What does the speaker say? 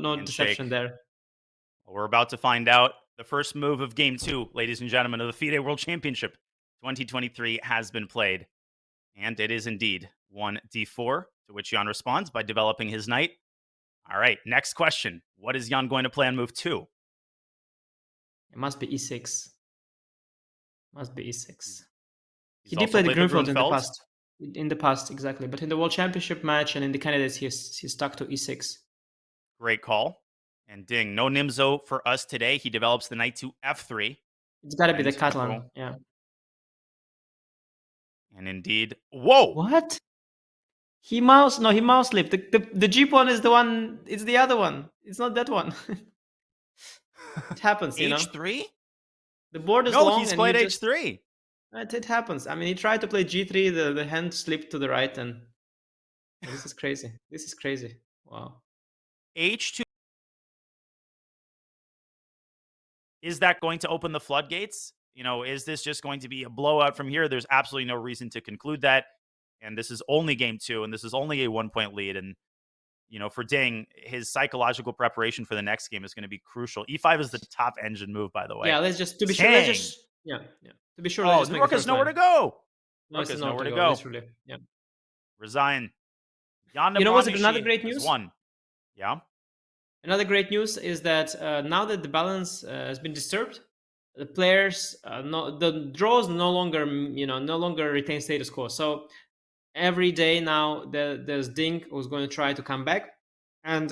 no Handshake. deception there. Well, we're about to find out. The first move of game two, ladies and gentlemen, of the FIDE World Championship 2023 has been played. And it is indeed 1d4, to which Ian responds by developing his knight. All right, next question. What is Ian going to play on move two? It must be e6. Must be e6. He's He did play the played Grunfeld in the past. In the past, exactly. But in the World Championship match and in the candidates, he's he's stuck to E e6. Great call. And ding, no Nimzo for us today. He develops the knight to f3. It's got to be the Catalan. Yeah. And indeed, whoa! What? He mouse no, he mouse slipped. The, the the G pawn is the one. It's the other one. It's not that one. it happens, you know. H3? The board is No, long. he's played he H3. It, it happens. I mean, he tried to play G3. The the hand slipped to the right, and oh, this is crazy. This is crazy. Wow. H2. Is that going to open the floodgates? You know, is this just going to be a blowout from here? There's absolutely no reason to conclude that. And this is only game two, and this is only a one point lead. And, you know, for Ding, his psychological preparation for the next game is going to be crucial. E5 is the top engine move, by the way. Yeah. Let's just to be sure. Let's just yeah yeah. To be sure. oh, make has nowhere line. to go. No, Rook has nowhere to go. go. Yeah. Resign. Ian You know what's another great news? Won. Yeah. Another great news is that uh, now that the balance uh, has been disturbed, the players, uh, no, the draws no longer, mm, you know, no longer retain status quo. So every day now, the, there's Ding who's going to try to come back, and